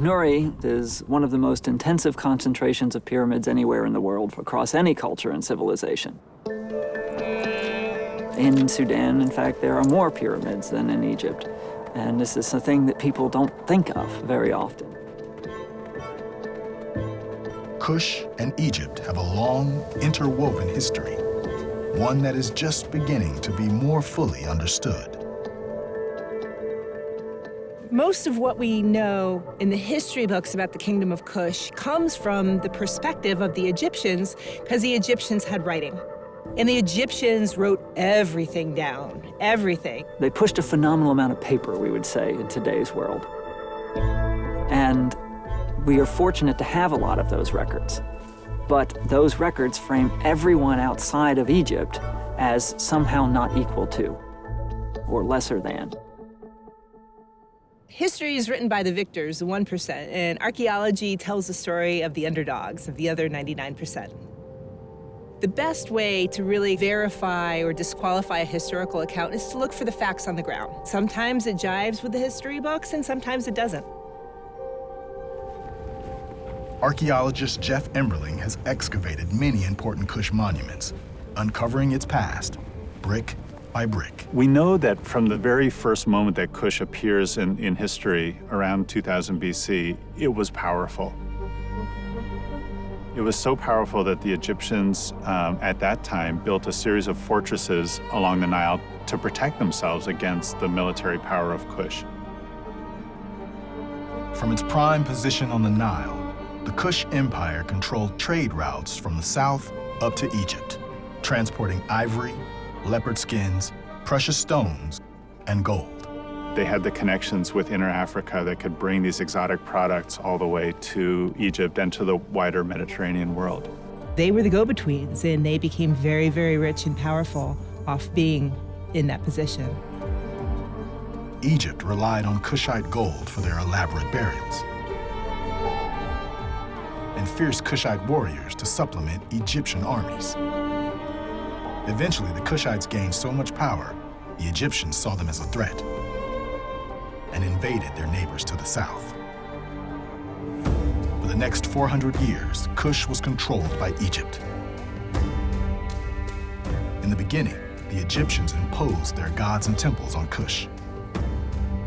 Nuri is one of the most intensive concentrations of pyramids anywhere in the world across any culture and civilization. In Sudan, in fact, there are more pyramids than in Egypt. And this is a thing that people don't think of very often. Kush and Egypt have a long, interwoven history, one that is just beginning to be more fully understood. Most of what we know in the history books about the Kingdom of Kush comes from the perspective of the Egyptians, because the Egyptians had writing. And the Egyptians wrote everything down, everything. They pushed a phenomenal amount of paper, we would say, in today's world. And we are fortunate to have a lot of those records. But those records frame everyone outside of Egypt as somehow not equal to or lesser than. History is written by the victors, the 1%, and archaeology tells the story of the underdogs, of the other 99%. The best way to really verify or disqualify a historical account is to look for the facts on the ground. Sometimes it jives with the history books, and sometimes it doesn't. Archaeologist Geoff Emberling has excavated many important Kush monuments, uncovering its past, brick by brick. We know that from the very first moment that Kush appears in, in history, around 2000 BC, it was powerful. It was so powerful that the Egyptians um, at that time built a series of fortresses along the Nile to protect themselves against the military power of Kush. From its prime position on the Nile, the Kush Empire controlled trade routes from the south up to Egypt, transporting ivory, leopard skins, precious stones, and gold. They had the connections with Inner Africa that could bring these exotic products all the way to Egypt and to the wider Mediterranean world. They were the go-betweens, and they became very, very rich and powerful off being in that position. Egypt relied on Kushite gold for their elaborate burials and fierce Kushite warriors to supplement Egyptian armies. Eventually, the Kushites gained so much power, the Egyptians saw them as a threat and invaded their neighbors to the south. For the next 400 years, Kush was controlled by Egypt. In the beginning, the Egyptians imposed their gods and temples on Kush.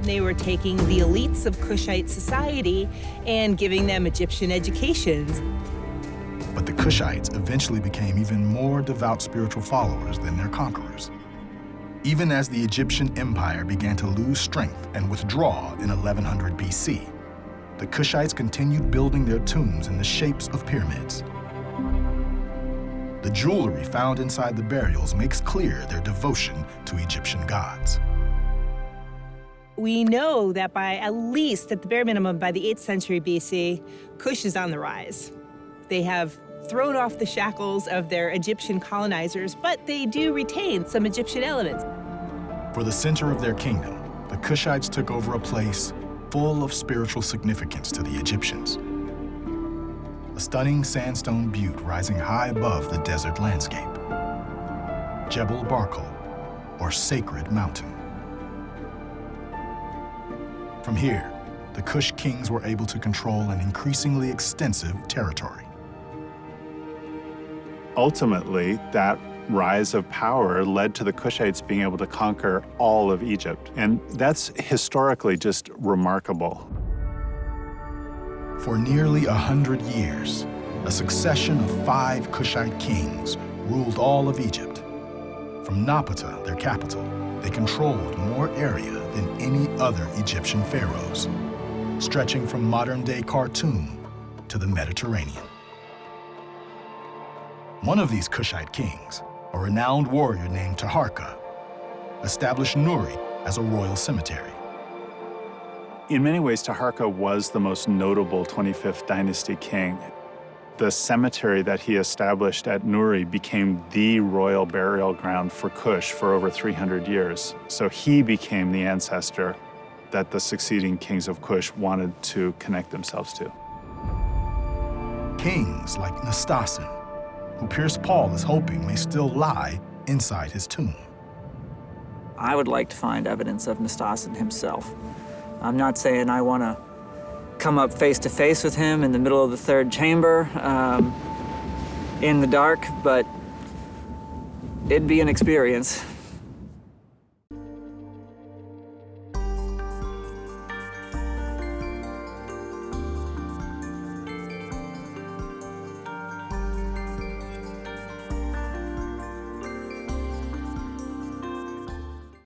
They were taking the elites of Kushite society and giving them Egyptian educations. But the Kushites eventually became even more devout spiritual followers than their conquerors. Even as the Egyptian empire began to lose strength and withdraw in 1100 BC, the Kushites continued building their tombs in the shapes of pyramids. The jewelry found inside the burials makes clear their devotion to Egyptian gods. We know that by at least, at the bare minimum, by the 8th century BC, Kush is on the rise. They have thrown off the shackles of their Egyptian colonizers, but they do retain some Egyptian elements. For the center of their kingdom, the Kushites took over a place full of spiritual significance to the Egyptians. A stunning sandstone butte rising high above the desert landscape. Jebel Barkal, or Sacred Mountain. From here, the Kush kings were able to control an increasingly extensive territory ultimately, that rise of power led to the Kushites being able to conquer all of Egypt. And that's historically just remarkable. For nearly a hundred years, a succession of five Kushite kings ruled all of Egypt. From Napata, their capital, they controlled more area than any other Egyptian pharaohs, stretching from modern-day Khartoum to the Mediterranean. One of these Kushite kings, a renowned warrior named Taharka, established Nuri as a royal cemetery. In many ways, Taharka was the most notable 25th dynasty king. The cemetery that he established at Nuri became the royal burial ground for Kush for over 300 years. So he became the ancestor that the succeeding kings of Kush wanted to connect themselves to. Kings like Nastasen, who Pearce Paul is hoping may still lie inside his tomb. I would like to find evidence of Nastasen himself. I'm not saying I want to come up face to face with him in the middle of the third chamber um, in the dark, but it'd be an experience.